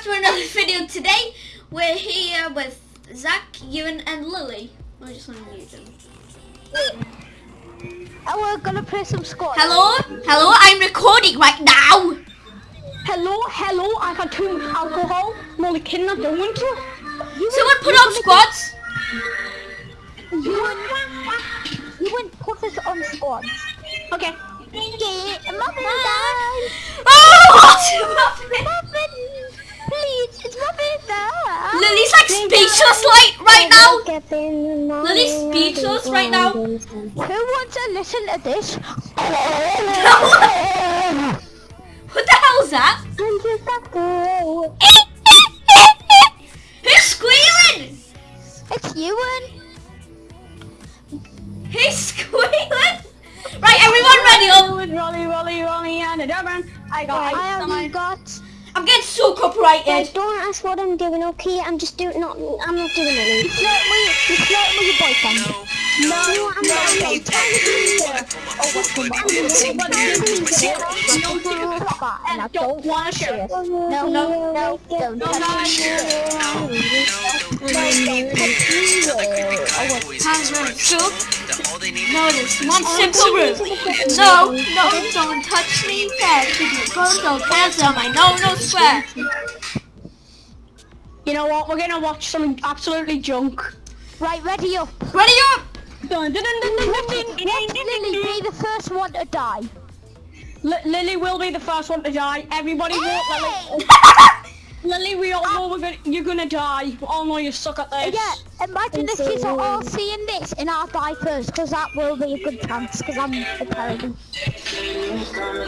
back to another video today. We're here with Zach, Ewan, and Lily. I just want to mute them. And we're gonna play some squad. Hello? Hello? I'm recording right now. Hello, hello, I got too much alcohol. I'm only kidding, I don't want to. Someone put on squads. You wouldn't, put us on squads. Okay. Get muffin time. Oh, what? Muffin, please, it's muffin time. Lily's like speechless like right now. Lily's speechless right now. Who wants to listen to this? What the hell is that? Who's squealing? It's you Ewan. He's squealing? Right, everyone ready up. With Rolly, Rolly, Rolly, and a Durban. I got I ice on my haven't got. I'm getting so Guys, copyrighted. don't ask what I'm doing, okay? I'm just doing not. I'm not doing anything. You flirting with, you flirting with your boyfriend. No, I'm not. And I don't want to share. No, no, no, don't touch me. No, there's one simple rule. No, no, don't touch me. There, keep your phone, don't hands on my no, no swear. You know what? We're gonna watch something absolutely junk. Right, ready up. Ready up. Dun, dun, dun, Lily dun. be the first one to die. Li- Lily will be the first one to die. Everybody vote Lily. Lily, we all know we're gonna, you're gonna die. We all know you suck at this. Yeah, imagine the kids are all seeing this and I'll die first because that will be a good chance because I'm a paladin.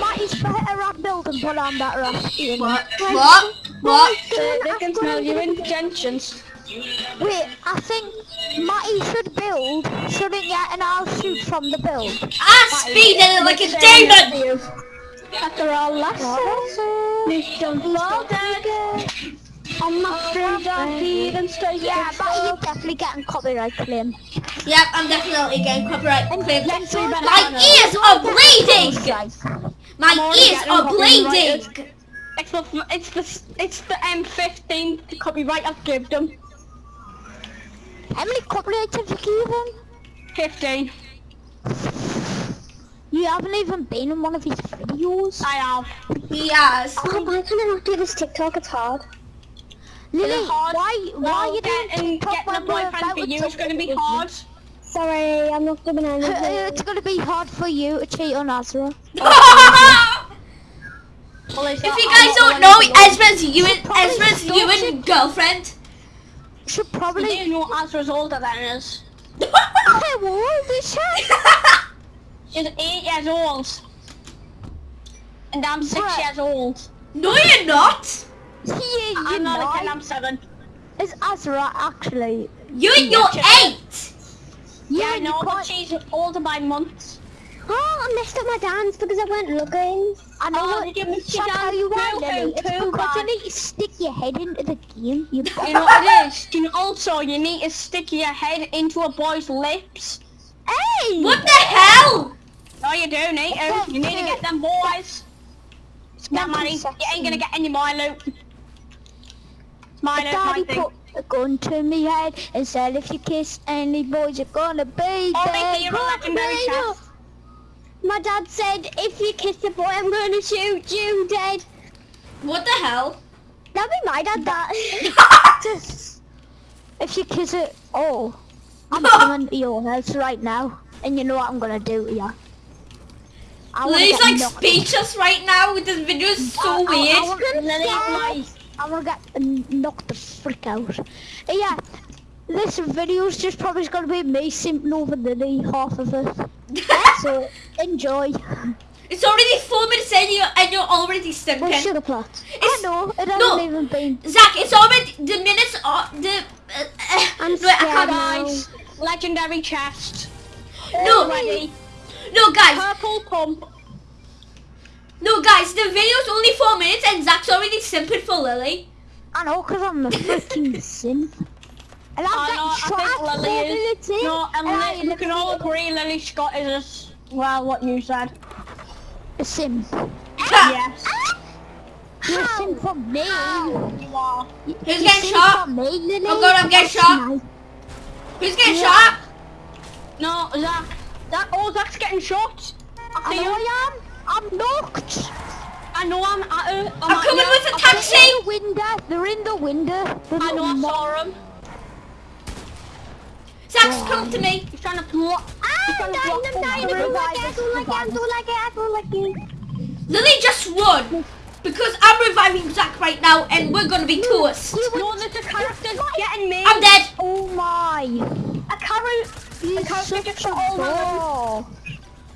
Matty's better at building but I'm better at doing What? What? What? Uh, they, they can smell your intentions. Wait, I think Matty should build, shouldn't you? And I'll shoot from the build. I speed it like a demon. After all lessons, mission loaded. On my street, I feed and stay. Yeah, but you're definitely getting copyright claim. Yep, I'm definitely getting copyright claim. Let's My ears are bleeding. My ears are bleeding. It's the it's the it's the M15 copyright I've given them. How many copyrights have you given? 15. You haven't even been in one of his videos. I have. Yes. Oh, why can I not do this TikTok? It's hard. Lily, It's hard. why, why Well, are you doing getting, TikTok getting a boyfriend for you is going to be hard. Sorry, I'm not doing anything. it's gonna be hard for you to cheat on Azra. Well, If you guys don't know, Ezra's you and Ezra's you and girlfriend. Should probably. didn't know Azra's older than us. How old is she? She's eight years old. And I'm six Bruh. years old. no, you're not. Yeah, you I'm not kid. I'm seven. Is Azra actually? You and you're eight. Yeah, I you know, but she's older by months. Oh, I messed up my dance because I went looking. I know Oh, what. did you miss your dance you are, Lily. It's too, because you need to stick your head into the game. You. You know what it is? You know, also, you need to stick your head into a boy's lips. Hey! What the hell? No, you do need eh? to. Oh, you need to get them boys. It's That money, you ain't gonna get any more loot. It's my Daddy thing. put a gun to me head and said, if you kiss any boys, you're gonna be dead. hero legendary Go, go, chest. My dad said, if you kiss a boy, I'm to shoot you dead. What the hell? That'd be my dad, that. If you kiss it, oh, I'm coming to your house right now, and you know what I'm gonna do to you. I Lily's like knocked- speechless right now. With this video is so I- I- I weird. wanna- Lily's Yeah. nice. I'm gonna get knocked the frick out. Yeah, this video's just probably gonna be me simping over Lily, half of it. So, enjoy. It's already four minutes in you and you're already Well, stinking. sugar plot. I It's, know, it hasn't no. even been... Zach, it's already the minutes are the. Uh, I'm no, I can't- now. Legendary chest. No. Already. No, guys, Purple pump. no, guys. The video's only four minutes and Zach's already simping for Lily. I know, because I'm a freaking simp. And I'm I getting know, I shot think at Lily four is- minutes. No, and and I Li- we can all agree Lily Scott is a s well, what you said. a simp. Yes. Listen from me. You are. Who's Listen getting shot? from me, Lily. Oh god, I'm getting shot. Nice. Who's getting shot? No, Zach. Zach, oh, Zach's getting shot. I I see know you. I am. I'm knocked. I know I'm at her. I'm at coming you. with a I- taxi. They're in the window. They're in the window. The I know I little saw him. Zach's oh. come to me. He's trying to block. He's I'm trying to dying, block I'm the dying, I don't revive like it, I us, don't like it, I revive us. don't like it, I don't like it. Lily just run. Because I'm reviving Zach right now and we're gonna be tourists. No, there's a character getting me. I'm dead. Oh my. A character. A He's character such just a got all my ball.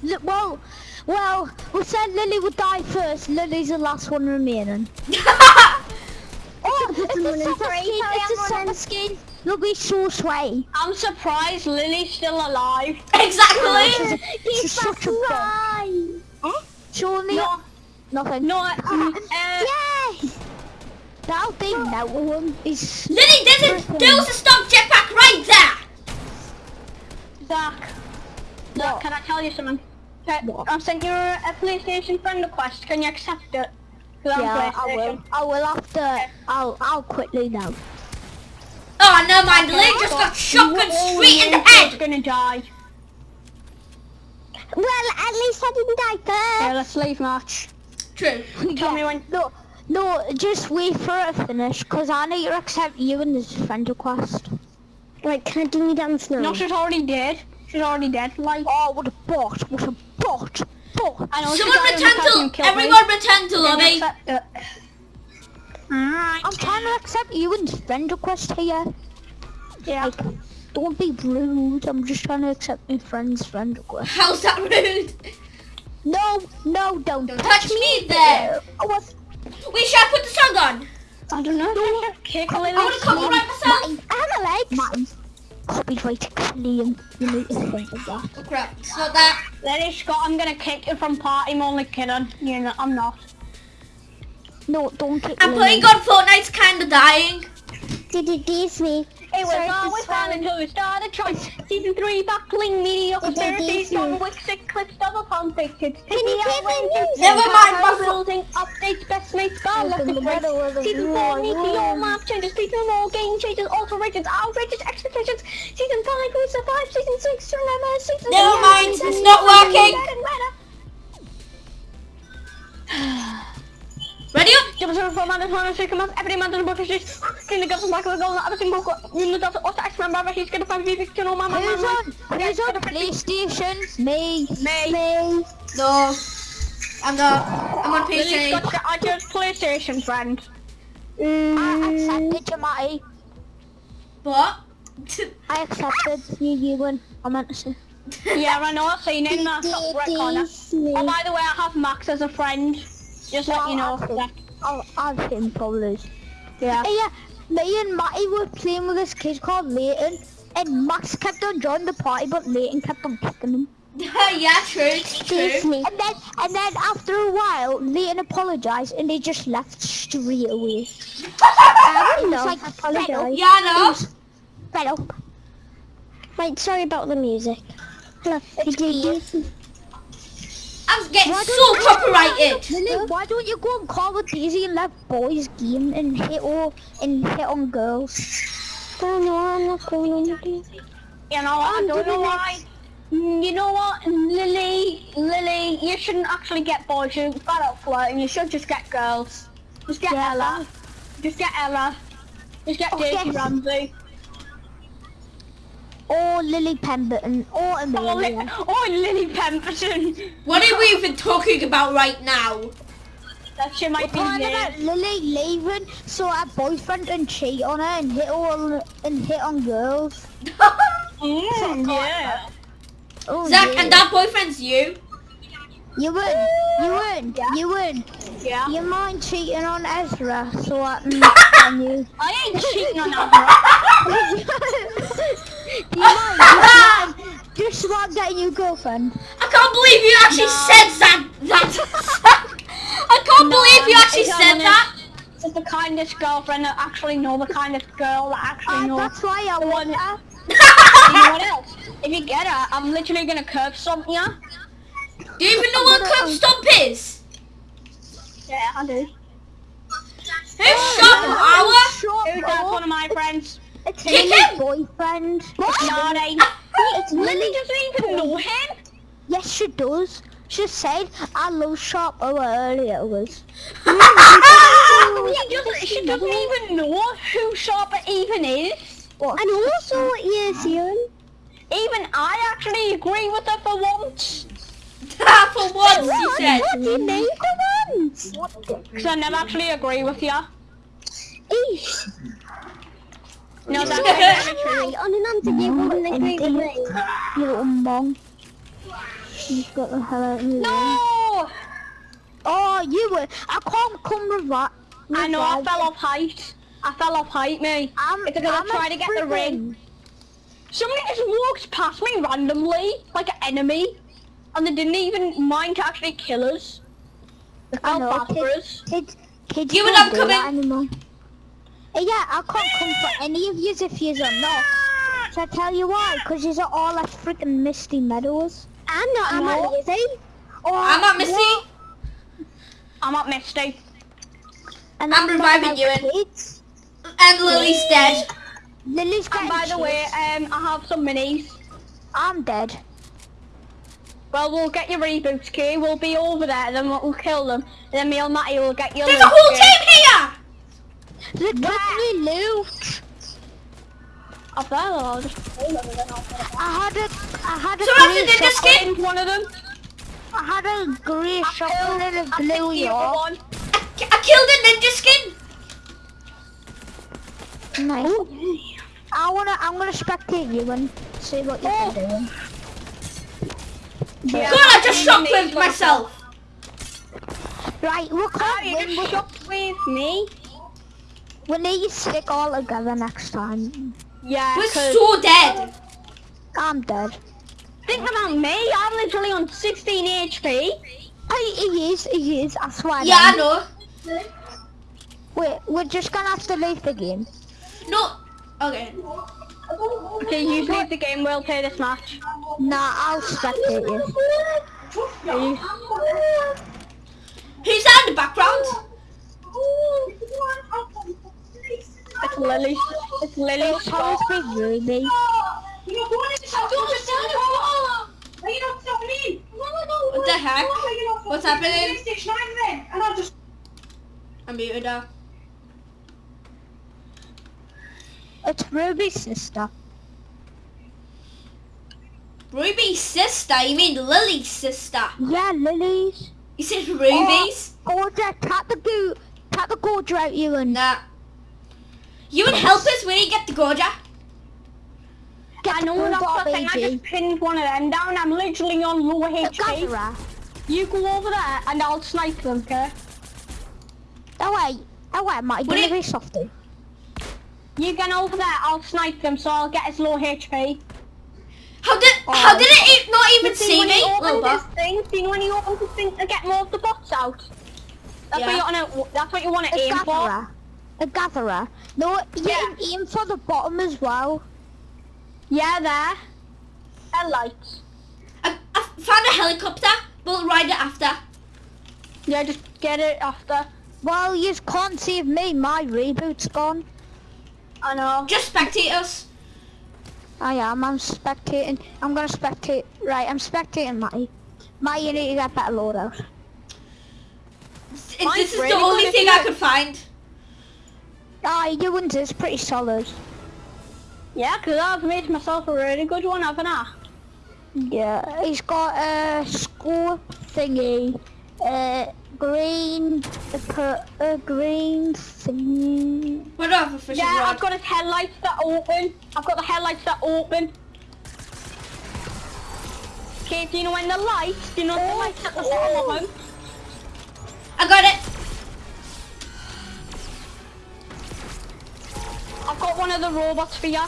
Look, well, well, we said Lily would die first. Lily's the last one remaining. Oh, it's someone a in skin. It's a I'm soccer running. skin. Look, he's so sway. I'm surprised Lily's still alive. exactly. He's such a ball. Show me. No, Nothing. no, uh, uh, Yes. That'll be no one. He's Lily, there's a there's a stock jetpack right there. Zach. Zach, What? can I tell you something? Okay, What? I've sent you a, a PlayStation friend request. Can you accept it? I'm Yeah, I will. I will after. I'll. I'll quickly now. Oh, never mind. Lily just got shotgun straight in the He's head. gonna die. Well, at least I didn't die Yeah, first. let's leave match. True. Tell me when. No, no, just wait for it to finish, cause I need to accept you in this friend request. Right, can I do me dance now? No, she's already dead. She's already dead. Like, Oh, what a bot! What a bot! Bot! I know. she Someone died on the return to killed me. everyone return to lobby. accept it? I'm trying to accept you in friend request here. Yeah. Like, don't be rude. I'm just trying to accept my friend's friend request. How's that rude? No, no, don't. Don't touch me there. Oh, what? Wait, should I put the song on? I don't know. if I kick I want to copyright myself. I have a leg. Mine. Copyright claim. You need to think of that. Oh crap, it's not that. Lily Scott, I'm gonna kick you from party. I'm only kidding. You know, I'm not. No, don't kick I'm Lily. playing on Fortnite's kinda dying. Did it diss me? It was Sorry, always this fun one. until we started trying. Season 3 backling mediocre It did therapies, diss. John Wick 6 clips, double. Can you play my? Never mind, building updates, best mates, bar left and right. Season 4 needs the all map changes, feature more game changes, alterations, outrageous expectations. Season 5 we survive, season 6 remember, season Never mind, it's not working. Man, one of come up, every man to the book is just in the guts back of the goal, everything book, in the dots, also X member, he's gonna find me, you know, my man, Who's on? Who's on PlayStation? Me. Me. Me. No. I'm not. I'm on Lily's PC. got the I just PlayStation friend. Mm. I accepted you, Matty. What? I accepted you, you win. I meant to say. yeah, I know, I've seen him in that top right corner. Oh, by the way, I have Max as a friend. Just let you know. Well, Zach. I'll, I'll him probably. Yeah. Hey, yeah, me and Matty were playing with this kid called Leighton, and Max kept on joining the party, but Leighton kept on kicking him. yeah, true. True. me. And then, and then after a while, Leighton apologized, and they just left straight away. I It know. like, apologise. Yeah, I know. Fed up. Right, sorry about the music. Hello. Did you diss me? I was getting Why so don't you- copyrighted. Lily, why don't you go and call with Daisy and let boys game and hit all and hit on girls? Oh no, I'm not going on you. You know, I I'm don't know why. Mm, You know what, Lily, Lily, you shouldn't actually get boys. You've got out flirting. You should just get girls. Just get Yeah. Ella. Just get Ella. Just get Oh, Daisy yes. Ramsey. Or Lily Pemberton, or Oh, Li- Amelia. oh, Lily Pemberton. What are we even talking about right now? That shit might be Talking weird. about Lily leaving so her boyfriend can cheat on her and hit all and hit on girls. Mm, yeah. Oh, Zach, yeah. and that boyfriend's you. You win, you win, you would. Yeah. You mind cheating on Ezra so I can on you? I ain't cheating on that. You you? Just about getting your girlfriend. I can't believe you actually no. said that. That. I can't no, believe you actually said honest. that. It's the kindest girlfriend that actually know the kindest girl that actually uh, knows. That's why I want her. you else? If you get her, I'm literally gonna curb stomp you. Do you even know what curb um, stomp is? Yeah, I do. Who's oh, Shop Hour? Who's one of my friends? It's Kick Lily's him! boyfriend. No, they. It's Lily Lily. doesn't even know him. Yes, she does. She said I love shop over earlier was. She doesn't, she doesn't even know who Sharper even is. What? And also, yes, Ian. Even I actually agree with her for once. For once, she said. What do you mean for once? Because I never actually agree with you. Eesh. No, that's very true. Right, on an answer you wouldn't agree with me. You little mong. You've got the hell out of me. No! Oh, you were. I can't come with that. I know, I fell off height. I fell off height, me. I'm, It's because I'm I tried to get the freaking- ring. Somebody just walked past me randomly, like an enemy, and they didn't even mind to actually kill us. They I felt know, bad for kid- us. Kids, kids You and don't I'm do that coming. Uh, Yeah, I can't come for any of yous if yous are not. So I tell you why, because yous are all like freaking Misty Meadows. I'm not, I'm not lazy. Oh, I'm not Missy. what? I'm not Misty. And I'm not reviving you in. And Lily's dead. Lily's And by the way, um, I have some minis. I'm dead. Well, we'll get your reboot key. We'll be over there, then we'll, we'll kill them. And then me and Matty will get your There's a whole key. team here. They took me loot. Up there, though, I'll just... I had a, I had a So after grey the shotgun. skin, Pinned one of them. I had a grey shotgun and a I picked blue the other york. one. I, I killed a ninja skin. Nice. I wanna, I'm gonna spectate you and see what you're Oh. doing. Yeah, God, I just I'm shot amazed with myself. Right, we Oh, can't you win. just We, shocked with me? We need to stick all together next time. Yeah, We're 'cause so dead. I'm dead. think about me. I'm literally on 16 HP. Hey, he is, he is, I swear. Yeah, I know. Wait, we're just gonna have to leave the game. No. Okay. Okay, you leave the game. We'll play this match. Nah, I'll spectate you. Are you- Who's that in the background? It's Lily. It's Lily. It'll probably be Ruby. What the heck? What's happening? I'm muted now. It's Ruby's sister. Ruby's sister? You mean Lily's sister? Yeah, Lily's. You said Ruby's? Oh, gorgia, cut the goo, cut the gorgia out you and Nah. You would help us when you get the Gorgia. get I the know ball that's bar, the thing. I just pinned one of them down. I'm literally on low HP. You go over there and I'll snipe them, okay? Oh wait, oh wait, Matty, What give it- softy. You get over there, I'll snipe them so I'll get his low HP. How did how did it not even You see see when me? he Little opens bug. thing, see when he opens his thing to get more of the bots out? That's Yeah. what you want to. That's what you want to aim for. A gatherer. No, you Yeah. can aim for the bottom as well. Yeah, there. A light. I, I found a helicopter. We'll ride it after. Yeah, just get it after. Well, you can't save me. My reboot's gone. I know. Just spectate us. I am. I'm spectating. I'm gonna spectate. Right, I'm spectating Matty. Matty, you need to get better loadout. This is really the only thing I could find. Aye, your one's is pretty solid. Yeah, 'cause I've made myself a really good one, haven't I? Yeah, he's got a school thingy, a green, a, per, a green thingy. We don't have a fishing Yeah, rod. I've got his headlights that open. I've got the headlights that open. Okay, do you know when the lights? Do you know the oh, lights at the oh. bottom them? I got it. I've got one of the robots for you.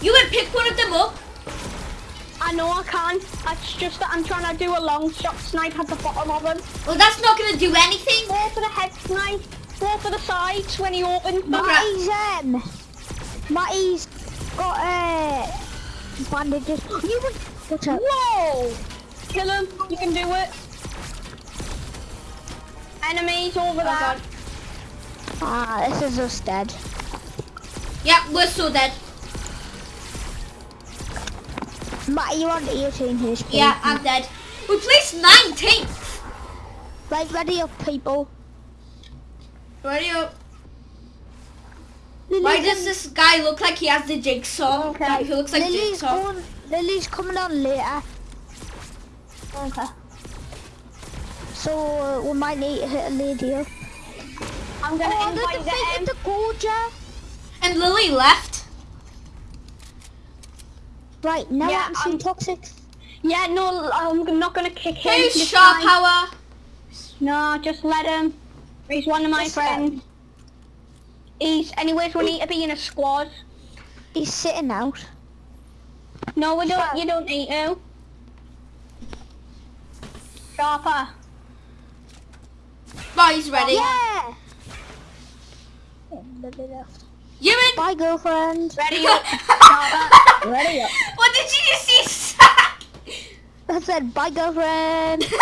You would pick one of them up. I know I can. It's just that I'm trying to do a long shot snipe at the bottom of them. Well, that's not gonna do anything. Go for the head snipe. Go for the sides when he opens. Matty's um, Matty's got uh, bandages. You would? Whoa! Kill him. You can do it. Enemies over Oh there. god. Ah, this is us dead. Yeah, we're so dead. Matt, you on 18 HP. Yeah, I'm dead. We placed 19th. Right, ready up, people. Ready up. Why does this guy look like he has the jigsaw? Okay. He looks like Lily's, jigsaw. Lily's coming on later. Okay. So uh, we might need to hit a lady up. I'm gonna Oh, invite them. the Gorger. And Lily left. Right, now Yeah, I'm seeing I'm- um, toxic. Yeah, no, I'm not gonna kick him. Who's Sharp time. Power? No, just let him. He's one of my Just let friends. He's, anyways, we need to be in a squad. He's sitting out. No, we don't. You don't need to. Sharper. Right, he's ready. Yeah. You? Bye, girlfriend. Ready up. Ready up. What did you just see? I said bye, girlfriend.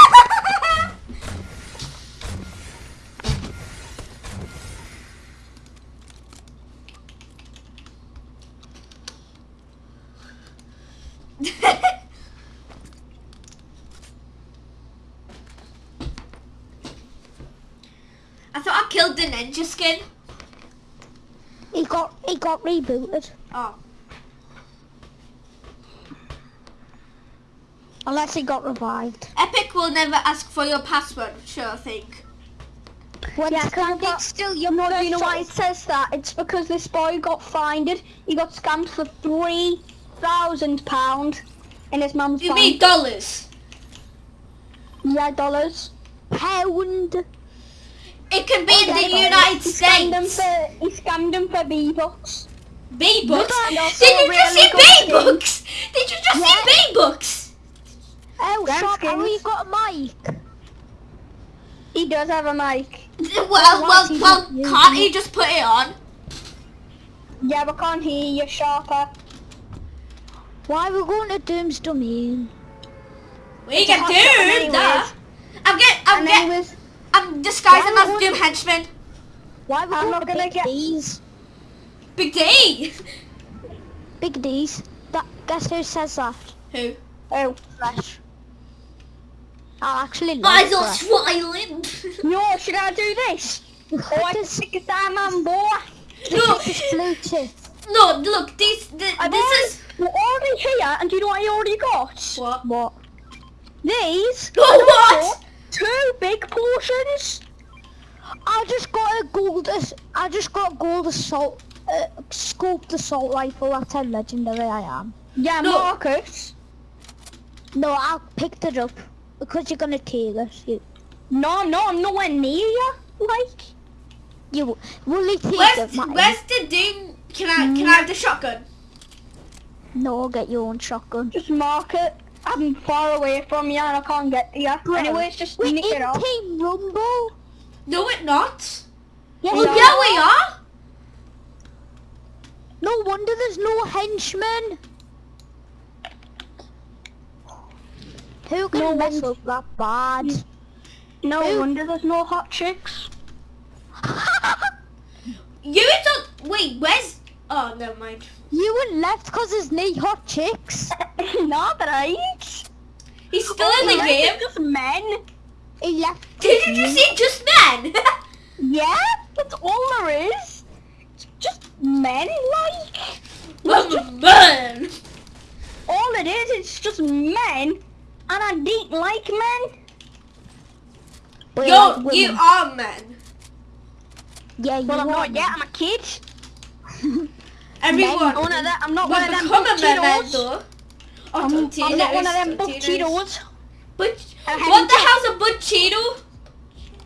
I thought I killed the ninja skin. He got rebooted. Oh. Unless he got revived. Epic will never ask for your password, sure think. When Yeah, standing but- still, your No, mother you know why it says that? It's because this boy got fined. He got scammed for three thousand pound in his mum's You bank. mean dollars? Yeah, dollars. pound. It could be in the. United He scammed him States. for he scammed him for V-Bucks. B books. Did you just really see good B skin. books? Did you just see B books? Oh, Grand shop, how you got a mic? He does have a mic. Well, why well, well, can't he just put it on? Yeah, but can't hear you, Sharper. Why are we going to Doom's domain? We can do shot that. I'm get, I'm And get, anyways, I'm disguising as would- Doom henchman. Why we I'm going not to gonna Big get- D's? Big D. Big D's. That guess who says that? Who? oh. Fresh. I actually I like got Fresh. smiling. No, should I do this? Oh, I can This- stick a diamond boy. Look, This Bluetooth. no, look, this, this, I've this is we're already here, and do you know what I already got? what? What? These. Oh, and what? Also Two big portions. I just got a gold. I just got a gold assault. Uh, scoped assault rifle. That's how legendary I am. Yeah, No. Marcus. No, I picked it up because you're gonna take it. You, No, no, I'm nowhere near you. Like, you will you take Where's, it, Matty? where's the Doom? Can I, can I have the shotgun? No, I'll get your own shotgun. just mark it. I'm far away from you, and I can't get to you. Bro, Anyways, just We're nick it in off. Team Rumble. No, we're not. Yes, Well, No. yeah, oh, we are. No wonder there's no henchmen. Who can No mess wonder- up that bad? Mm. No Who? wonder there's no hot chicks. You don't. Wait, where's? Oh, never mind. You were left because there's no hot chicks. Not right. He's still in the Like, game. it's just men. He left. Did you just see just men? Yeah, that's all there is. It's just men, like. Oh, men. All it is, it's just men, and I don't like men. But Yo, like you are men. Yeah, you Well, I'm are. not yet. I'm a kid. Everyone. I'm one of them. I'm not one of them become a I'm, I'm not one of them buff Cheetos. But what the hell's a butt Cheeto?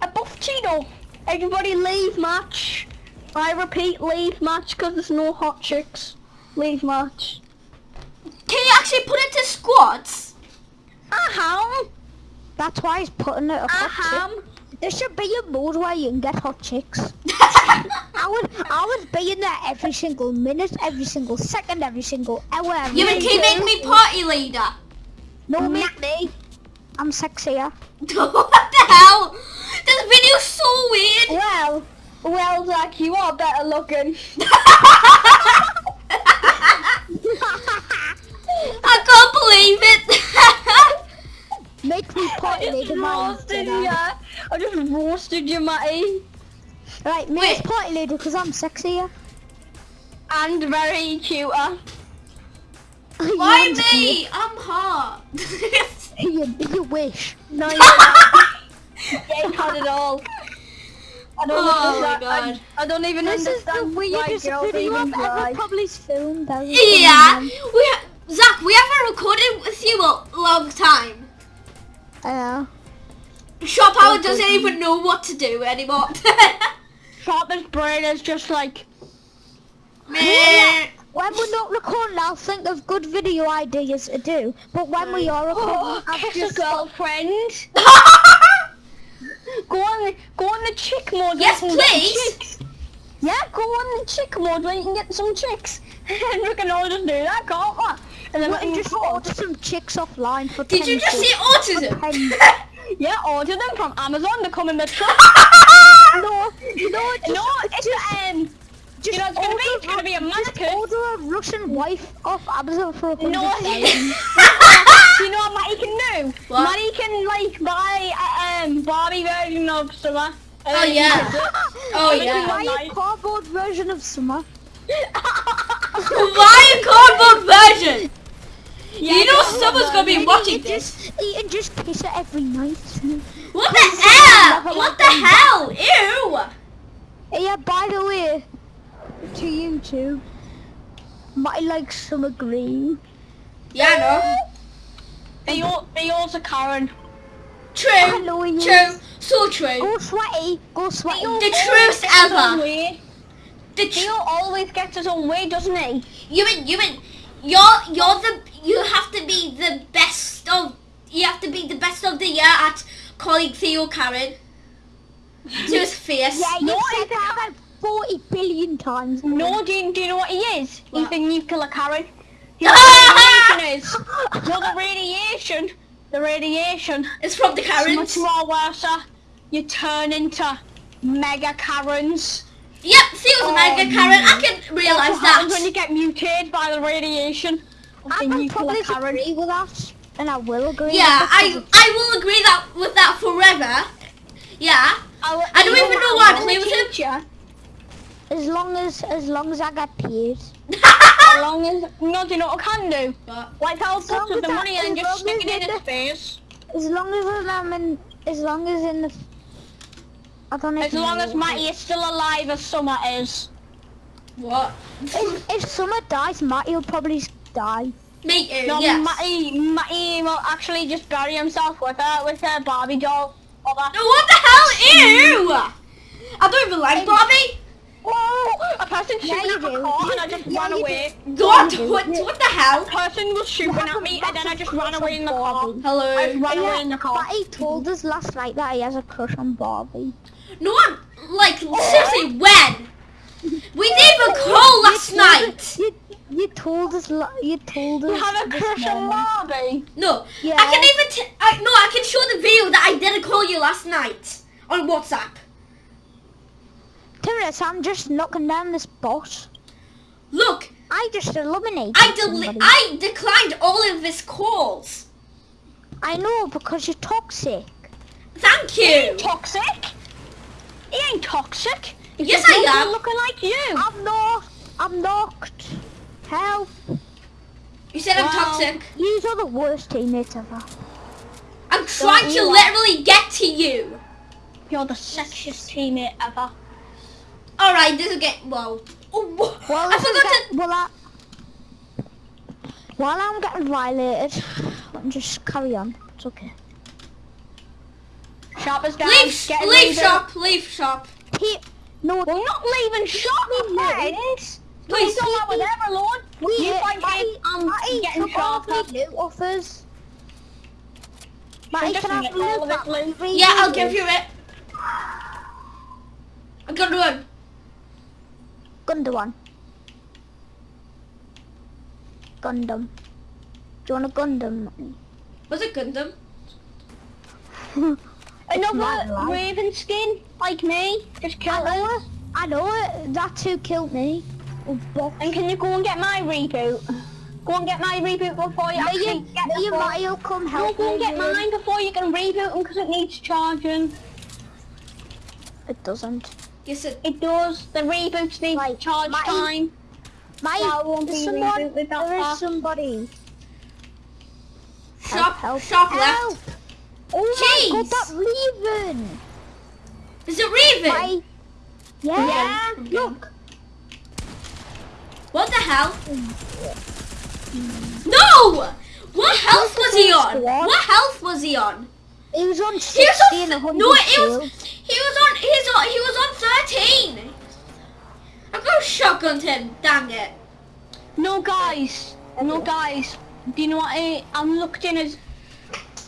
A buff Cheeto. Everybody leave match. I repeat, leave match because there's no hot chicks. Leave match. Can you actually put it to squads? Aham. That's why he's putting it a hot chick. There should be a mode where you can get hot chicks. I would, I would be in there every single minute, every single second, every single hour. every you would keep making me party leader. No, mm. make me. I'm sexier. what the hell? This video's so weird. Well, Well, Zach, you are better looking. I can't believe it. Make me potty leader, man. roasted you. I just roasted you, Matty. Right, make me Wait. as potty leader because I'm sexier. And very cuter. Why me? I'm hot. You, you wish. No, you're not. Ain't had it all. I don't Oh my. God. I, I don't even This is the weirdest girls video I've ever try. probably filmed. Yeah, we ha- Zach, we haven't recorded with you a long time. Man. I know. Shop Howard doesn't even know what to do anymore. Sharpest brain is just like, Meh. When we're not recording, I'll think of good video ideas to do. But when we are oh, recording, oh, I've kiss a just girlfriend. Go on, go on the chick mode. Yes, where you can get please. Yeah, go on the chick mode where you can get some chicks. and we can all just do that, can't we? And then can can just order some chicks offline for. Did you just see autism? Yeah, order them from Amazon. They come in the truck. no, no, just, no, it's just, um. just you know, it's gonna be- order- it's gonna be a mannequin. Order a Russian wife off Amazon for a hundred No, you know what Matty can do? What? Matty can like buy a um, Barbie version of Summer. Oh, yeah. Oh yeah. you Buy a cardboard version of summer. Why a cardboard version? Yeah, you know someone's gonna be watching you this. Just just kiss it every night. What the hell? What the hell? Ew. Yeah, by the way, to you two, my like summer green. Yeah, I know. They all, they also Karen. True. Hello, you. True. So true. Go sweaty, go sweaty. The truest ever. The tr- always gets his own way, doesn't he? you mean you mean you're you're the you have to be the best of you have to be the best of the year at calling Theo Karen to his face. Yeah, you No, said that about 40 billion times. No, do you, do you know what he is? He's What? the nuclear Karen. You know what the radiation is? No, the radiation. The radiation. It's from the It's much more worse. uh, You turn into mega Karens. Yep, Theo's a mega Um, Karen. I can That's realise what happens when you get mutated by the radiation of I the can nuclear probably Karen. agree with that, and I will agree. Yeah, with I that I will agree that with that forever. Yeah. I'll- I don't even know why I play with him. teacher, As long as as long as I get paid. As long as no, do you know what I can do? But Like I'll As long put as the I- money and just long stick it in it- his face. As long as I'm in, as long as in the, I don't know. As long as Matty is still alive as Summer is. what? If, if Summer dies, Matty will probably s- die. Me too. No, yes. Matty, Matty will actually just bury himself with her, with her Barbie doll. Or that. No, what the hell? Ew! Mm. I don't even like Barbie. Whoa! A person Yeah, shooting you at my car and I just Yeah, ran away. What? Mm. What? What the hell? A person was shooting at me and then I just ran away in the car. I Hello. ran away in the car. Matty told us last night that he has a crush on Barbie. No one, like, oh. seriously, when? We didn't even call last night. Us- You, you told us. la- You told us. You have a crush on morning. Barbie? No, Yeah. I can even, t- I, no, I can show the video that I didn't call you last night on WhatsApp. Terrence, I'm just knocking down this boss. Look, I just eliminated I deli- I declined all of his calls. I know because you're toxic. Thank He you. ain't toxic. He ain't toxic. He's Yes, I not am. Looking like you. I'm not. I'm knocked. Help. You said I'm toxic. These are the worst teammates ever. I'm trying to you literally get to you. You're the sexiest teammate ever. All right, this is get well. Oh, Well, I is forgot to. Well, I, while I'm getting violated, let me just carry on. It's okay. Sharp as down. Leave, leave shop, leave shop. He, no, We're not leaving shop, friends. Please. Don't that with them alone. we, You find Matty, I'm um, Matty getting took all sharper. the loot offers. Matty, just can I have all loot of back? it, Lou. Really Yeah, I'll give you it. I got one. Gundam one. Gundam. Do you want a Gundam? Matty? Was it Gundam? Another my life. Raven skin, like me, just I killed know it. I know it. That's who killed me. Oh. And can you go and get my reboot? Go and get my reboot before you Me actually and, get me the and phone. Matty come No, help go and me. get mine before you can reboot them because it needs charging. It doesn't. Yes, it, It does. The reboots need Right, charge my- time. Matty, That won't there's be someone, rebooted that there is fast. somebody. sharp, help, sharp help. left. Oh Jeez. my god, that Raven. Is it Raven? Matty. Yeah. Yeah. Look. What the hell? No! What health was he on? What health was he on? He was on He 60 was and on. 100 No, he was. He was on. He's on. He was on thirteen. I got shotgunned him. Dang it. No, guys. No, guys. Do you know what I, I'm looked in his...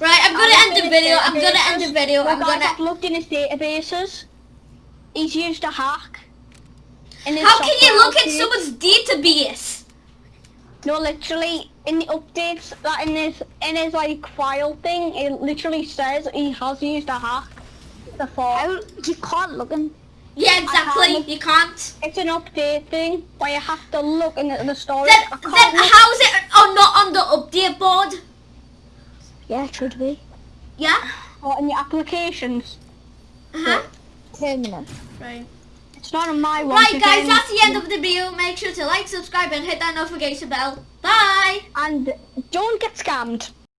Right, I'm gonna I've end the video. I'm gonna end the video. I'm guys, gonna. I've looked in his databases. He's used a hack. How can you look at someone's database? No, literally, in the updates that in his in his like file thing, it literally says he has used a hack before. How, you can't look in. Yeah, exactly. can't- You can't. It's an update thing where you have to look in the, the storage. Then, then how's it oh, not on the update board? Yeah, it should be. Yeah. or in your applications. Uh huh. Permanent. Right. It's not on my one. Right, guys. That's the end of the video. Make sure to like, subscribe, and hit that notification bell. Bye. And don't get scammed.